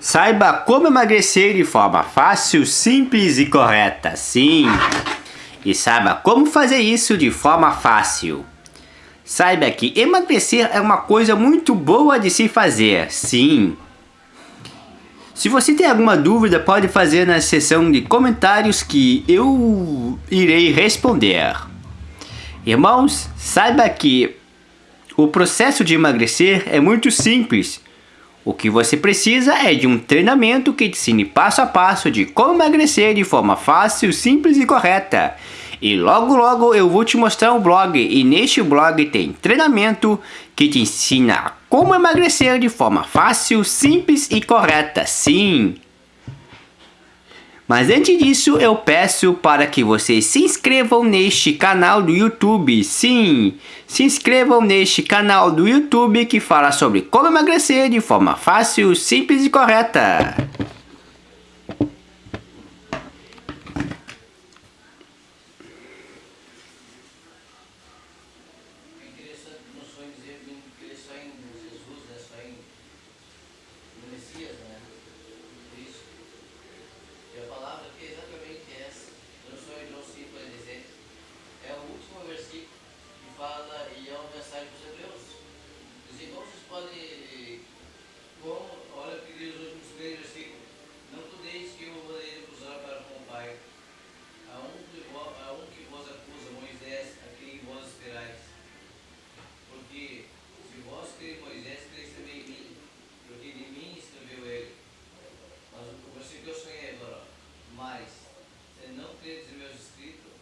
Saiba como emagrecer de forma fácil, simples e correta. Sim. E saiba como fazer isso de forma fácil. Saiba que emagrecer é uma coisa muito boa de se fazer. Sim. Se você tem alguma dúvida, pode fazer na seção de comentários que eu irei responder. Irmãos, saiba que o processo de emagrecer é muito simples. O que você precisa é de um treinamento que te ensine passo a passo de como emagrecer de forma fácil, simples e correta. E logo logo eu vou te mostrar um blog e neste blog tem treinamento que te ensina como emagrecer de forma fácil, simples e correta. Sim, mas antes disso, eu peço para que vocês se inscrevam neste canal do YouTube. Sim, se inscrevam neste canal do YouTube que fala sobre como emagrecer de forma fácil, simples e correta. servos a Deus. como vocês podem, como, olha que diz os últimos três versículos, não podeis que eu vou acusar para com o Pai, a um, que, a um que vos acusa, Moisés, a quem vós esperais. Porque se vós creem Moisés, creis também em mim, porque de mim escreveu ele. Mas o versículo que eu sonhei agora, mas, se não credes em meus escritos,